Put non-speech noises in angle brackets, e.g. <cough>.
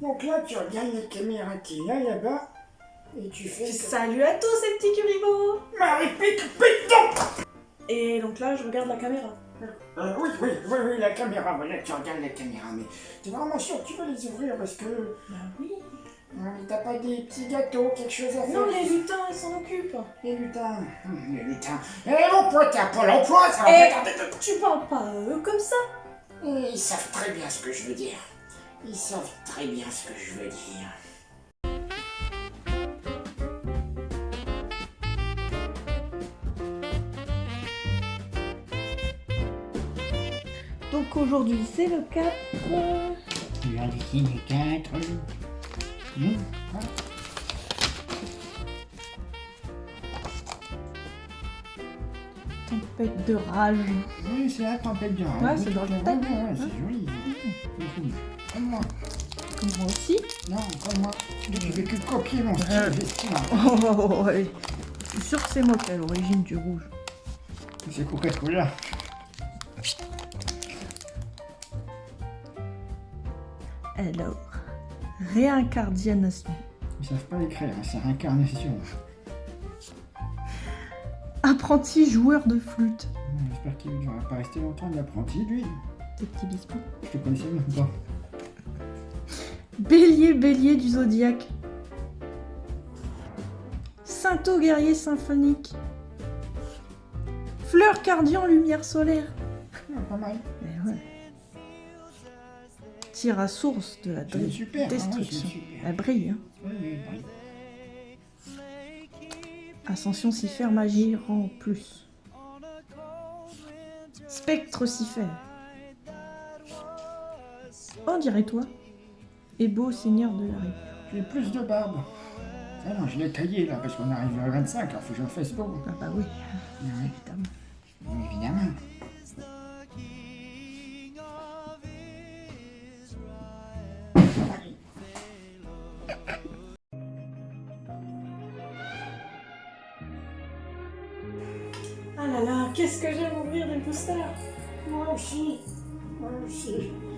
Donc là, tu regardes la caméra qui est là, là-bas, et tu fais... Salut à tous ces petits curibots Marie, pique, pique donc Et donc là, je regarde la caméra. Euh, oui, oui, oui, oui, la caméra, voilà, tu regardes la caméra, mais t'es vraiment sûr que tu veux les ouvrir parce que... Bah oui. euh, T'as pas des petits gâteaux, quelque chose à faire Non, les lutins, ils s'en occupent. Les lutins, hum, les lutins. Et l'emploi, t'as pas l'emploi, ça va Eh, pas tarder de- tu parles pas à eux comme ça Ils savent très bien ce que je veux dire. Ils savent très bien ce que je veux dire. Donc aujourd'hui, c'est le 4. Tu as dessiné quatre. Hum, ah. Tempête de rage. Oui, c'est la tempête de rage. Ouais, c'est dans le thème. ouais, c'est joli. Comme moi. Comme moi aussi. Non, comme moi. Je vais que copier mon style Euh. vestimentaire. <laughs> Oh, oh, oh, ouais. Je suis sûre que c'est moi qui ai l'origine du rouge. C'est Coca-Cola. Alors, réincarnation. Ils savent pas l'écrire, c'est réincarnation. Apprenti joueur de flûte. J'espère qu'il ne va pas rester longtemps l'apprenti, lui. Des petits biscuits. Je te connaissais même pas? Bélier, bélier du zodiaque. Sainto guerrier symphonique. Fleur cardian, lumière solaire. Ah, pas mal. Eh ouais. Tire à source de la hein, destruction. super. Elle brille. Hein. Oui, oui, oui. Ascension Cipher, magie rend plus. Spectre Cipher. On dirait toi. Et beau seigneur de la rive. J'ai plus de barbe. Ah non, je l'ai taillé là parce qu'on arrive à 25, alors faut que j'en fasse beau. Ah bah oui, Oui, évidemment. évidemment. Ah là là, qu'est-ce que j'aime ouvrir des boosters Moi aussi. Moi aussi. Moi aussi.